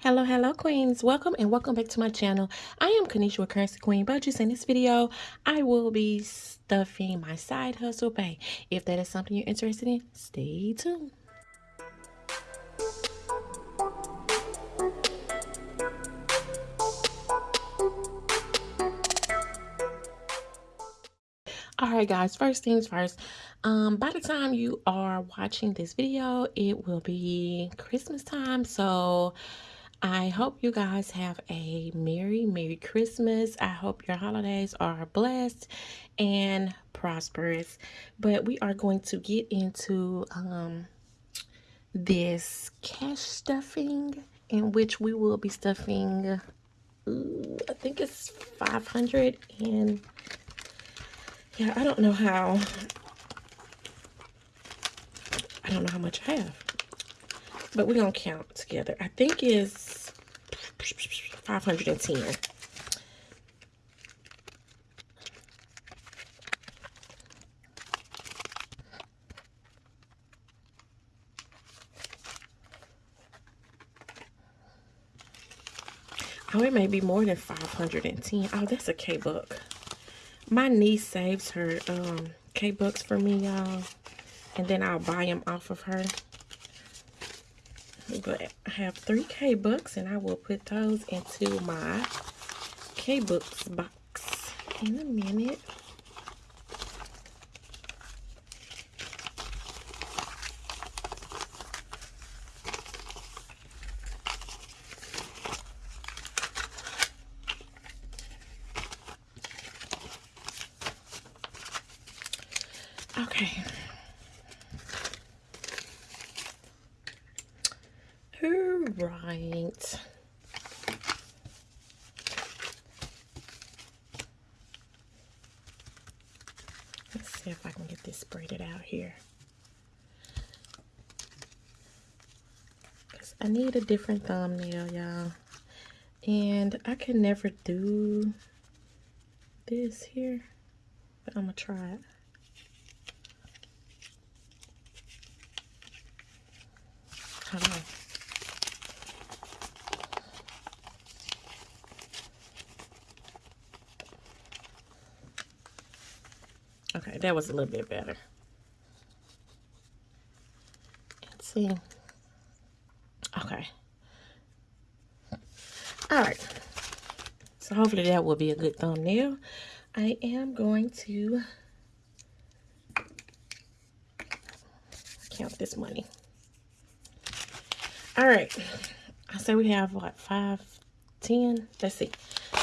Hello, hello, queens. Welcome and welcome back to my channel. I am Kanisha with Currency Queen but just In this video, I will be stuffing my side hustle pay. If that is something you're interested in, stay tuned. all right guys first things first um by the time you are watching this video it will be christmas time so I hope you guys have a Merry, Merry Christmas. I hope your holidays are blessed and prosperous. But we are going to get into um, this cash stuffing in which we will be stuffing, ooh, I think it's 500 and yeah, I don't know how, I don't know how much I have but we're gonna count together. I think is 510. Oh, it may be more than 510. Oh, that's a K-Book. My niece saves her um, K-Bucks for me, y'all. And then I'll buy them off of her but I have three K-Bucks and I will put those into my K-Books box in a minute. Okay. Right. Let's see if I can get this braided out here. Because I need a different thumbnail, y'all. And I can never do this here. But I'm to try it. Hold on. Okay, that was a little bit better. Let's see. Okay. All right. So hopefully that will be a good thumbnail. I am going to count this money. All right. I say we have what, five, ten? Let's see.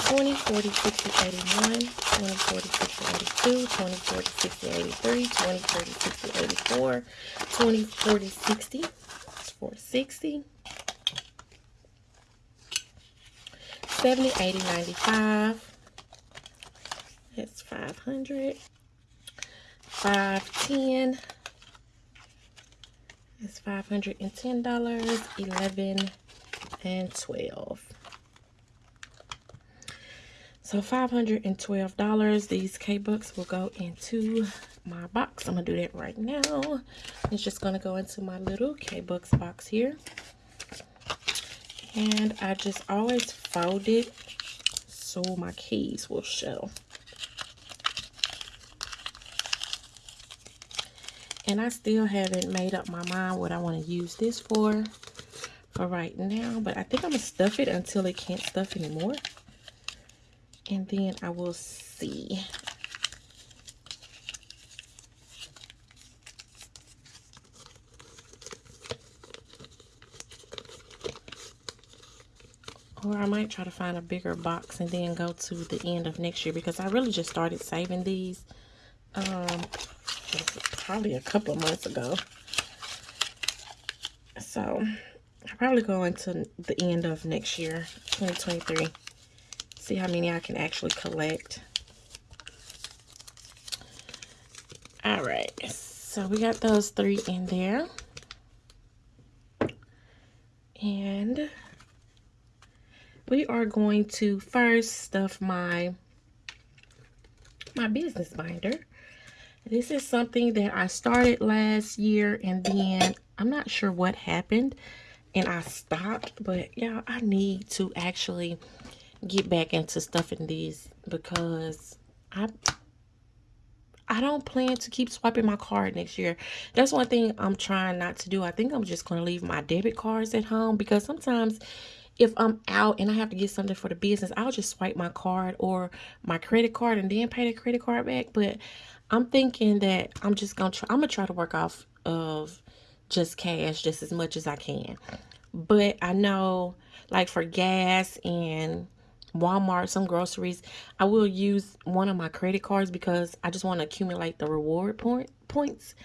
20, 40, 60, 81, 20, 40, 60, 82, 20, 40, 60, 83, 20, 30, 60, 84, 20, 40, 60, 460, 70, 80, 95, that's 500, 510, that's $510, 11, and 12. So $512, these K-Books will go into my box. I'm going to do that right now. It's just going to go into my little K-Books box here. And I just always fold it so my keys will show. And I still haven't made up my mind what I want to use this for for right now. But I think I'm going to stuff it until it can't stuff anymore and then I will see. Or I might try to find a bigger box and then go to the end of next year because I really just started saving these um, probably a couple of months ago. So I'll probably go into the end of next year, 2023 see how many I can actually collect. All right, so we got those three in there. And we are going to first stuff my my business binder. This is something that I started last year and then I'm not sure what happened and I stopped. But yeah, I need to actually get back into stuffing these because I I don't plan to keep swiping my card next year. That's one thing I'm trying not to do. I think I'm just going to leave my debit cards at home because sometimes if I'm out and I have to get something for the business, I'll just swipe my card or my credit card and then pay the credit card back. But I'm thinking that I'm just going to try, I'm going to try to work off of just cash just as much as I can. But I know like for gas and Walmart, some groceries, I will use one of my credit cards because I just want to accumulate the reward point points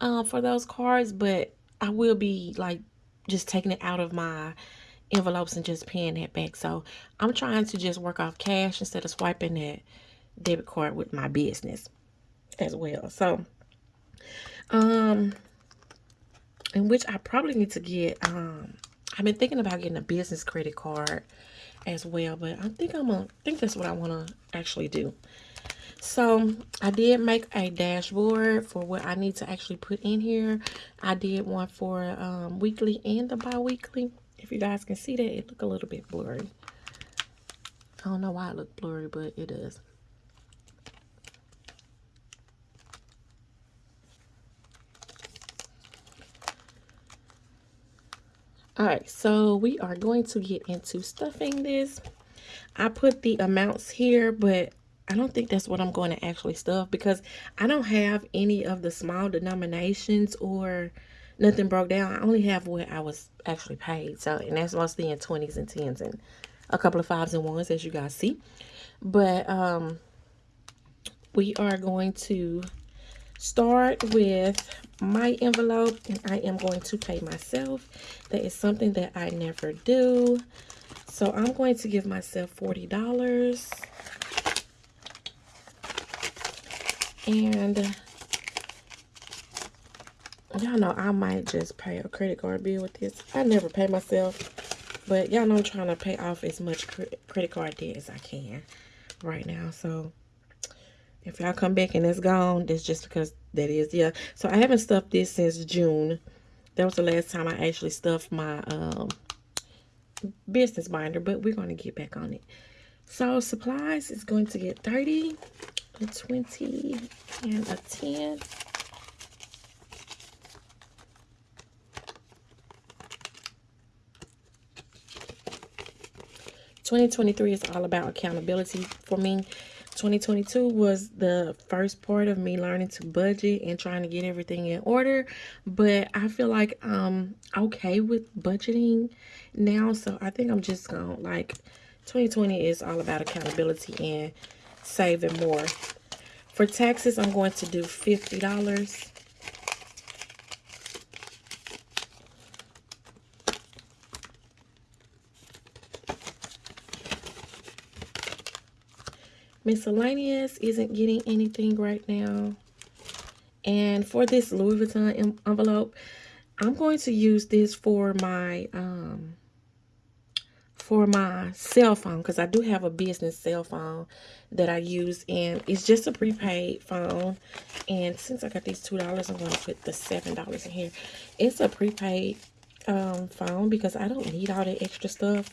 uh, for those cards. But I will be like just taking it out of my envelopes and just paying that back. So I'm trying to just work off cash instead of swiping that debit card with my business as well. So, um, in which I probably need to get, um, I've been thinking about getting a business credit card as well. But I think I'm gonna think that's what I want to actually do. So I did make a dashboard for what I need to actually put in here. I did one for um, weekly and the bi-weekly. If you guys can see that, it look a little bit blurry. I don't know why it looked blurry, but it does. All right, so we are going to get into stuffing this. I put the amounts here, but I don't think that's what I'm going to actually stuff because I don't have any of the small denominations or nothing broke down. I only have what I was actually paid. So, and that's mostly in 20s and 10s and a couple of fives and ones as you guys see. But um, we are going to start with my envelope and I am going to pay myself. That is something that I never do. So I'm going to give myself $40. And y'all know I might just pay a credit card bill with this. I never pay myself. But y'all know I'm trying to pay off as much credit card debt as I can right now. So if y'all come back and it's gone, that's just because that is. Yeah. So I haven't stuffed this since June. That was the last time I actually stuffed my um, business binder. But we're going to get back on it. So supplies is going to get 30, a 20, and a 10. Twenty twenty three is all about accountability for me. 2022 was the first part of me learning to budget and trying to get everything in order. But i feel like i'm okay with budgeting now. So i think i'm just gonna like 2020 is all about accountability and saving more. For taxes i'm going to do 50 dollars Miscellaneous isn't getting anything right now. And for this Louis Vuitton envelope, I'm going to use this for my um for my cell phone because I do have a business cell phone that I use and it's just a prepaid phone. And since I got these two dollars I'm going to put the seven dollars in here. It's a prepaid um, phone because I don't need all the extra stuff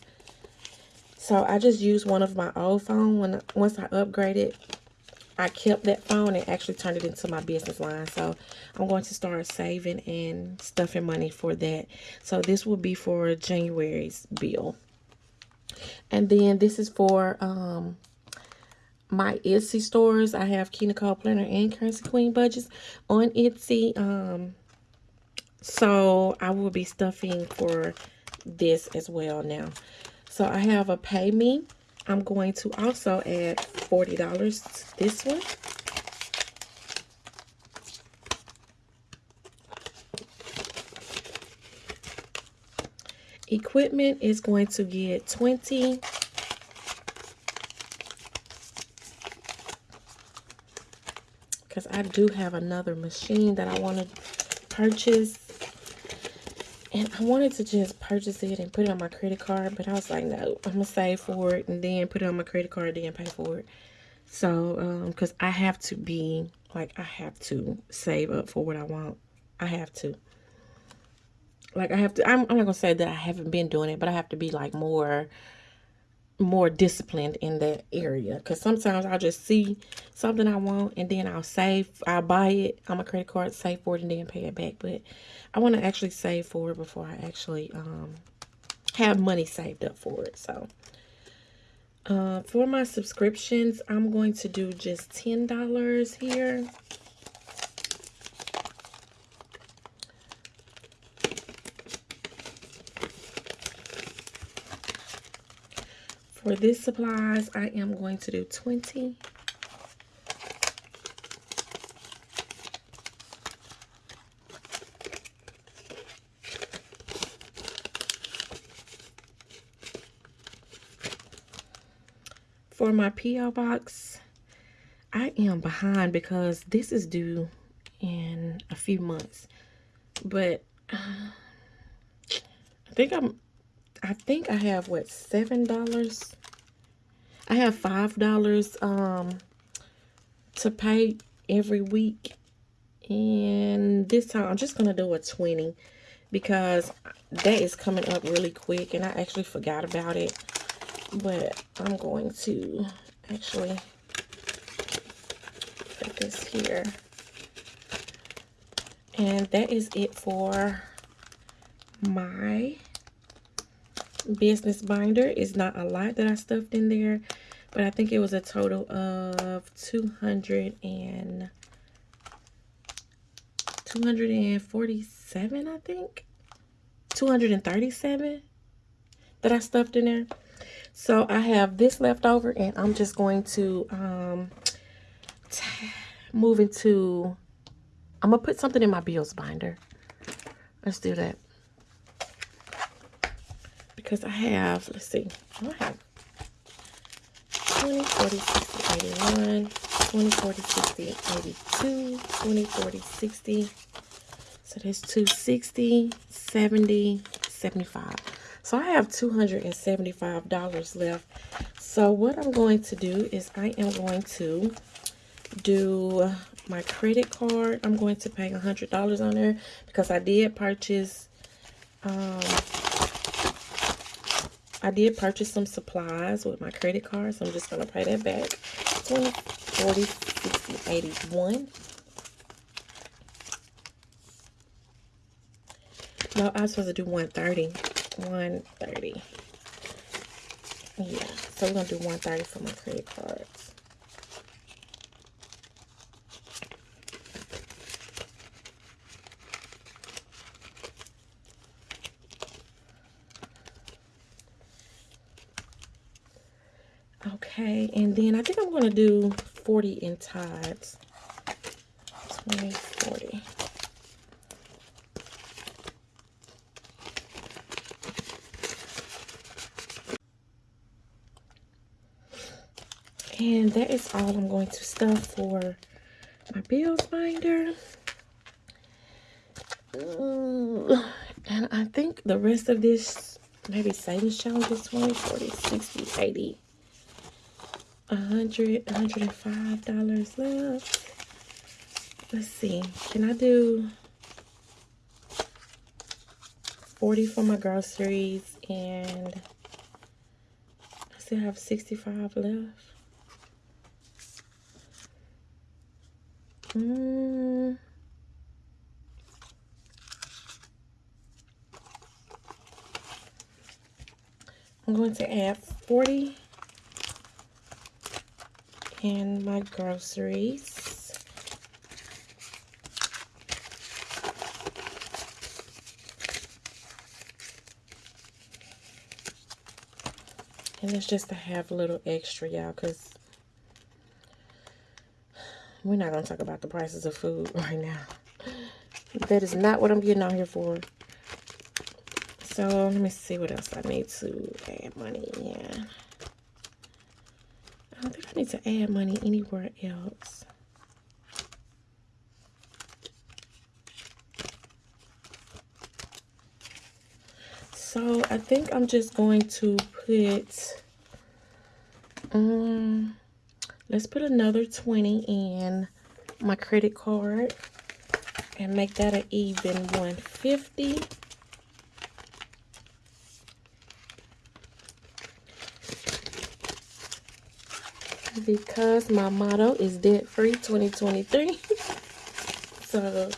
so I just used one of my old phone when once I upgraded. I kept that phone and actually turned it into my business line. So I'm going to start saving and stuffing money for that. So this will be for January's bill. And then this is for um, my Etsy stores. I have Key Nicole Planner and Currency Queen budgets on Etsy. Um, so I will be stuffing for this as well now. So I have a pay me. I'm going to also add $40 to this one. Equipment is going to get 20. Because I do have another machine that I want to purchase. And I wanted to just purchase it and put it on my credit card, but I was like, no, I'm to save for it and then put it on my credit card, and then pay for it. So, um, because I have to be, like, I have to save up for what I want. I have to. like I have to I'm, I'm not gonna say that I haven't been doing it, but I have to be like more more disciplined in that area. Because sometimes I'll just see something I want and then I'll save I'll buy it. On my credit card save for it and then pay it back. But I want to actually save for it before I actually um have money saved up for it. So uh, for my subscriptions I'm going to do just ten dollars here For this supplies, I am going to do 20. For my P.O. box, I am behind because this is due in a few months. But uh, I think I'm I think I have what seven dollars. I have five dollars um to pay every week, and this time I'm just gonna do a twenty because that is coming up really quick, and I actually forgot about it. But I'm going to actually put this here, and that is it for my business binder. is not a lot that I stuffed in there, but I think it was a total of 200 and 247, I think. 237 that I stuffed in there. So I have this left over and I'm just going to um, move into, I'm going to put something in my bills binder. Let's do that because I have, let's see, I have 20, 40, 60, 81, 20, 40, 60, 82, 20, 40, 60. So that's 260, 70, 75. So I have $275 left. So what I'm going to do is I am going to do my credit card. I'm going to pay $100 on there because I did purchase um, I did purchase some supplies with my credit card, so I'm just going to pay that back. 20, 40, 60, 81. No, I was supposed to do 130. 130. Yeah, so we're going to do 130 for my credit cards. Okay, and then I think I'm going to do 40 in tides. 20, 40. And that is all I'm going to stuff for my bills binder. Uh, and I think the rest of this, maybe savings challenge is 20, 40, 60, 80 a hundred, hundred and five dollars left. Let's see. Can I do 40 for my groceries and I still have 65 left. Mm. I'm going to add 40 and my groceries. And it's just to have a little extra, y'all, because we're not going to talk about the prices of food right now. That is not what I'm getting out here for. So, let me see what else I need to add money in. I need to add money anywhere else. So I think I'm just going to put, um, let's put another 20 in my credit card and make that an even 150. Because my motto is debt free 2023. so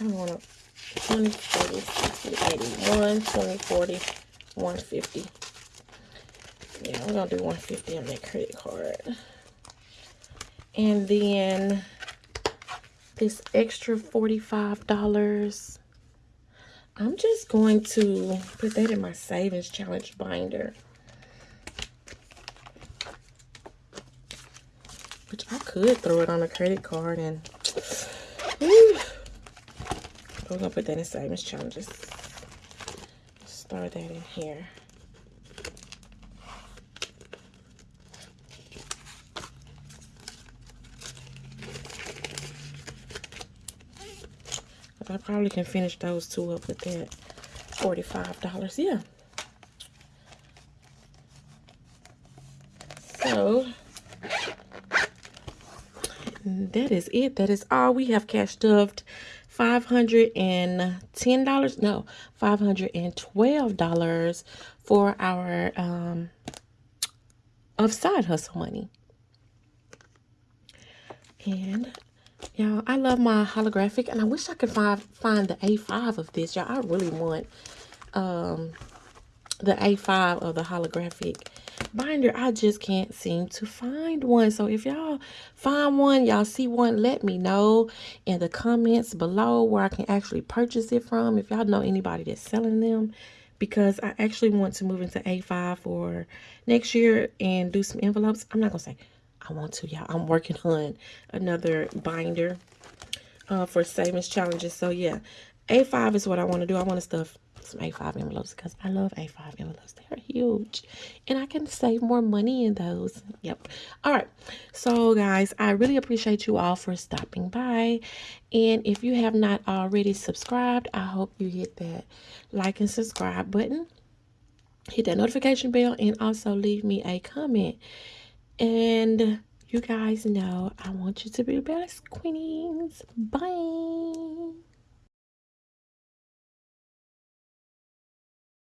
I want to 20, 40, 60, 81, 20, 40, 150. Yeah, we're to do 150 on that credit card. And then this extra $45. I'm just going to put that in my savings challenge binder. Which I could throw it on a credit card and whew, we're gonna put that in savings challenges. Start that in here. I probably can finish those two up with that $45. Yeah. So, that is it. That is all. We have cash stuffed $510. No, $512 for our um, of side hustle money. And Y'all, I love my holographic, and I wish I could find find the A5 of this. Y'all, I really want um, the A5 of the holographic binder. I just can't seem to find one. So if y'all find one, y'all see one, let me know in the comments below where I can actually purchase it from. If y'all know anybody that's selling them, because I actually want to move into A5 for next year and do some envelopes. I'm not to say I want to, y'all. I'm working on another binder uh, for savings challenges. So, yeah, A5 is what I want to do. I want to stuff some A5 envelopes because I love A5 envelopes. They're huge. And I can save more money in those. Yep. All right. So, guys, I really appreciate you all for stopping by. And if you have not already subscribed, I hope you hit that like and subscribe button. Hit that notification bell and also leave me a comment. And you guys know I want you to be the best queens. Bye.